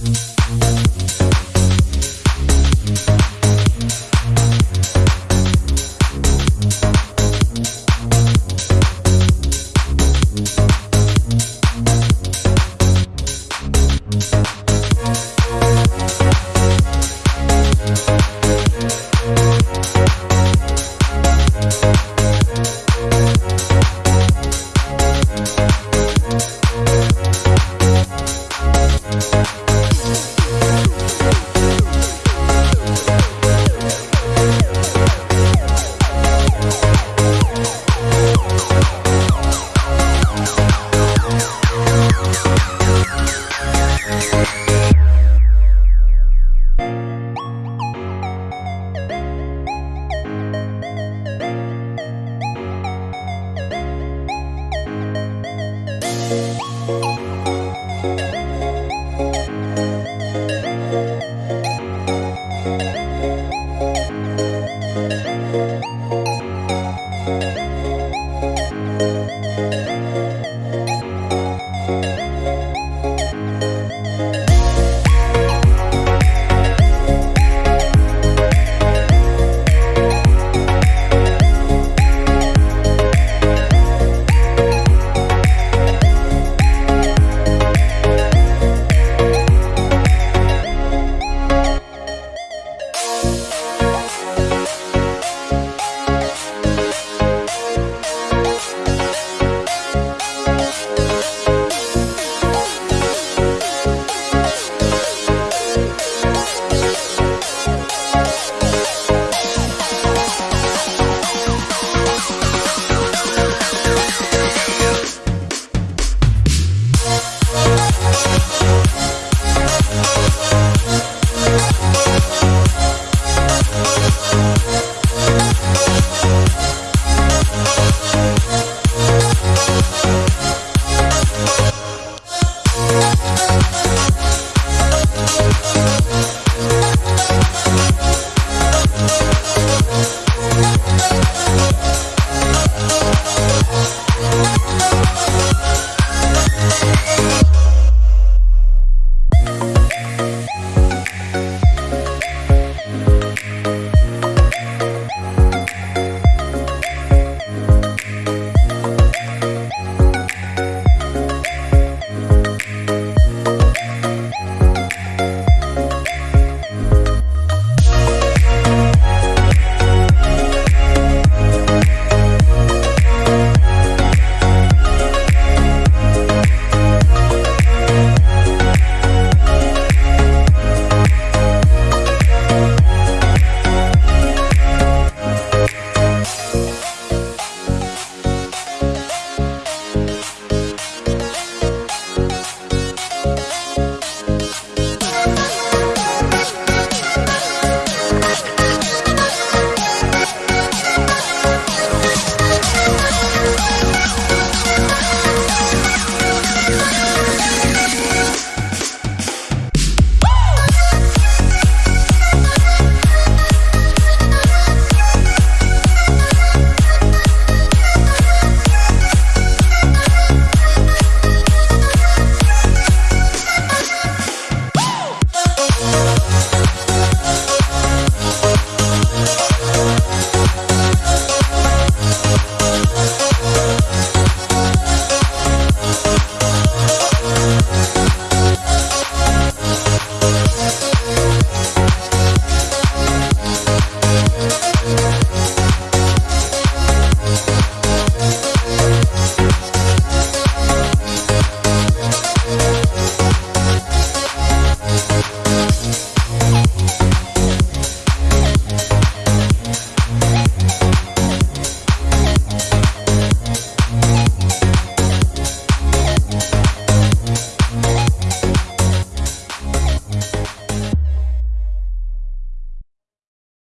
Música Thank you.